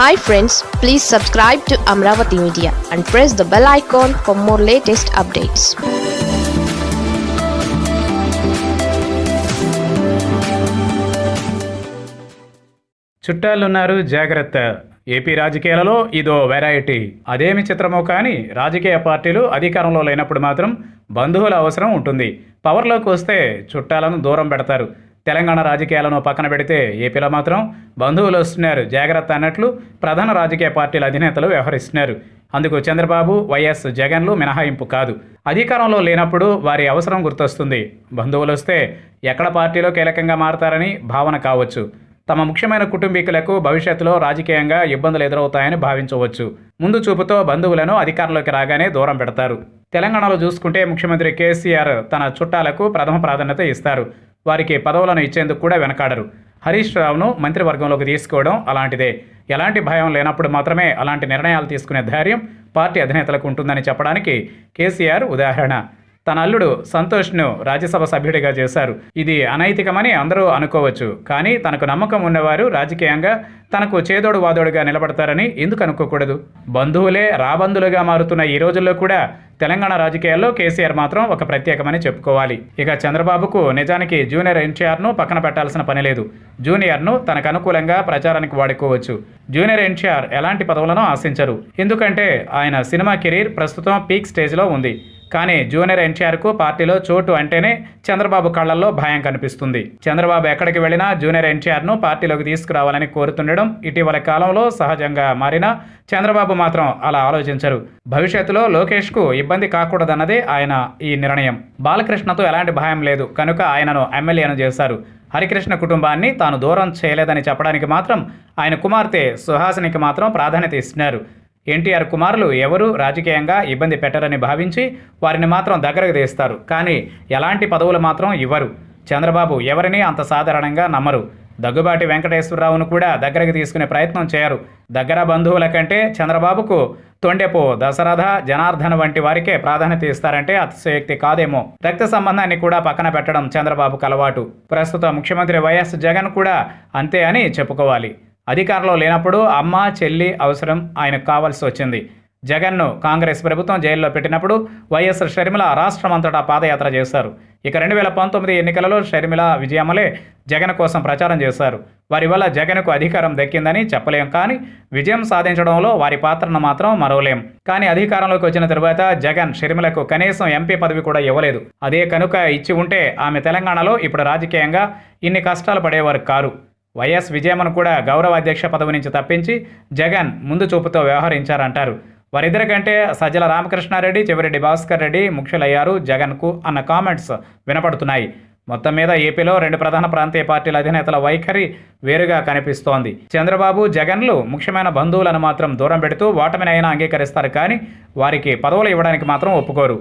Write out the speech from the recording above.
Hi friends please subscribe to Amaravati media and press the bell icon for more latest updates చుట్టాలున్నారు జాగ్రత్త. AP రాజకీయాలలో ఇదో variety అదేమి చిత్రమో కానీ రాజకీయ పార్టీలు అధికారంలో లేనప్పుడు మాత్రం బంధువుల అవసరం ఉంటుంది. పవర్లోకి వస్తే చుట్టాలను దూరం పెడతారు. తెలంగాణ రాజకీయాలను పక్కన పెడితే ఏపీలో మాత్రం బంధువులు వస్తున్నారు. జాగ్రత్త అన్నట్లు ప్రధాన రాజకీయ పార్టీల అధినేతలు వ్యవహరిస్తున్నారు. అందుకు చంద్రబాబు వైఎస్ జగన్లు మినహాయింపు కాదు. అధికారంలో లేనప్పుడు వారి అవసరం గుర్తొస్తుంది. బంధువులు వస్తే ఎక్కడ పార్టీలో కీలకంగా మారతారని భావన కావచ్చు. తమ ముఖ్యమైన కుటుంబీకులకు భవిష్యత్తులో రాజకీయంగా ఇబ్బందులు ఎదురవుతాయని భావించవచ్చు. ముందు చూపుతో బంధువులను అధికారంలోకి రాగానే దూరం పెడతారు. తెలంగాణలో చూసుకుంటే ముఖ్యమంత్రి కేసీఆర్ తన చుట్టాలకు ప్రథమ ప్రాధాన్యత ఇస్తారు. వారికి పదవులను ఇచ్చేందుకు కూడా వెనకాడరు. హరీష్ రావును మంత్రివర్గంలోకి తీసుకోవడం అలాంటిదే. ఎలాంటి భయం లేనప్పుడు మాత్రమే అలాంటి నిర్ణయాలు తీసుకునే ధైర్యం పార్టీ అధినేతలకు ఉంటుందని చెప్పడానికి కేసీఆర్ ఉదాహరణ. తన అల్లుడు సంతోష్ను రాజ్యసభ సభ్యుడిగా చేశారు. ఇది అనైతికమని అందరూ అనుకోవచ్చు. కానీ తనకు నమ్మకం ఉన్నవారు రాజకీయంగా తనకు చేదోడు వాదోడుగా నిలబడతారని ఎందుకు అనుకోకూడదు? బంధువులే రాబంధులుగా మారుతున్న ఈ రోజుల్లో కూడా తెలంగాణ రాజకీయాల్లో కేసీఆర్ మాత్రం ఒక ప్రత్యేకమని చెప్పుకోవాలి. ఇక చంద్రబాబుకు నిజానికి జూనియర్ ఎన్టీఆర్ను పక్కన పెట్టాల్సిన పని లేదు. జూనియర్ను తనకు అనుకూలంగా ప్రచారానికి వాడుకోవచ్చు. జూనియర్ ఎన్టీఆర్ ఎలాంటి పదవులను ఆశించరు. ఎందుకంటే ఆయన సినిమా కెరీర్ ప్రస్తుతం పీక్ స్టేజ్లో ఉంది. కానీ జూనియర్ ఎన్టీఆర్కు పార్టీలో చోటు అంటేనే చంద్రబాబు కళ్ళల్లో భయం కనిపిస్తుంది. చంద్రబాబు ఎక్కడికి వెళ్ళినా జూనియర్ ఎన్టీఆర్ను పార్టీలోకి తీసుకురావాలని కోరుతుండడం ఇటీవల కాలంలో సహజంగా మారినా చంద్రబాబు మాత్రం అలా ఆలోచించరు. భవిష్యత్తులో లోకేష్కు ఇబ్బంది కాకూడదన్నదే ఆయన ఈ నిర్ణయం. బాలకృష్ణతో ఎలాంటి భయం లేదు. కనుక ఆయనను ఎమ్మెల్యేను చేశారు. హరికృష్ణ కుటుంబాన్ని తాను దూరం చేయలేదని చెప్పడానికి మాత్రం ఆయన కుమార్తె సుహాసినికి మాత్రం ప్రాధాన్యత ఇస్తున్నారు. ఎన్టీఆర్ కుమారులు ఎవరు రాజకీయంగా ఇబ్బంది పెట్టరని భావించి వారిని మాత్రం దగ్గరకు తీస్తారు. కానీ ఎలాంటి పదవులు మాత్రం ఇవ్వరు. చంద్రబాబు ఎవరిని అంత సాధారణంగా నమ్మరు. దగ్గుబాటి వెంకటేశ్వరరావును కూడా దగ్గరకు తీసుకునే ప్రయత్నం చేయరు. దగ్గర బంధువుల కంటే చంద్రబాబుకు తొండెపు దశరథ జనార్దన్ వంటి వారికే ప్రాధాన్యత ఇస్తారంటే అతిశయోక్తి కాదేమో. రక్త సంబంధాన్ని కూడా పక్కన పెట్టడం చంద్రబాబుకు అలవాటు. ప్రస్తుత ముఖ్యమంత్రి వైఎస్ జగన్ కూడా అంతే అని చెప్పుకోవాలి. అధికారంలో లేనప్పుడు అమ్మ చెల్లి అవసరం ఆయనకు కావాల్సి వచ్చింది. జగన్ను కాంగ్రెస్ ప్రభుత్వం జైల్లో పెట్టినప్పుడు వైఎస్ షర్మిల రాష్ట్రమంతటా పాదయాత్ర చేశారు. ఇక రెండు వేల పంతొమ్మిది ఎన్నికలలో షర్మిల విజయమ్మలే జగన్ కోసం ప్రచారం చేశారు. వారి వల్ల జగన్కు అధికారం దక్కిందని చెప్పలేం కానీ విజయం సాధించడంలో వారి పాత్రను మాత్రం మరవలేం. కానీ అధికారంలోకి వచ్చిన తరువాత జగన్ షర్మిలకు కనీసం ఎంపీ పదవి కూడా ఇవ్వలేదు. అదే కనుక ఇచ్చి ఉంటే ఆమె తెలంగాణలో ఇప్పుడు రాజకీయంగా ఇన్ని కష్టాలు పడేవారు కారు. వైఎస్ విజయమ్మను కూడా గౌరవ అధ్యక్ష పదవి నుంచి తప్పించి జగన్ ముందు చూపుతో వ్యవహరించారంటారు. వారిద్దరి కంటే సజ్జల రామకృష్ణారెడ్డి చివరెడ్డి భాస్కర్ రెడ్డి ముఖ్యులయ్యారు జగన్కు అన్న కామెంట్స్ వినపడుతున్నాయి. మొత్తం మీద ఏపీలో రెండు ప్రధాన ప్రాంతీయ పార్టీల అధినేతల వైఖరి వేరుగా కనిపిస్తోంది. చంద్రబాబు జగన్లు ముఖ్యమైన బంధువులను మాత్రం దూరం పెడుతూ ఓటమినైనా అంగీకరిస్తారు కానీ వారికి పదవులు ఇవ్వడానికి మాత్రం ఒప్పుకోరు.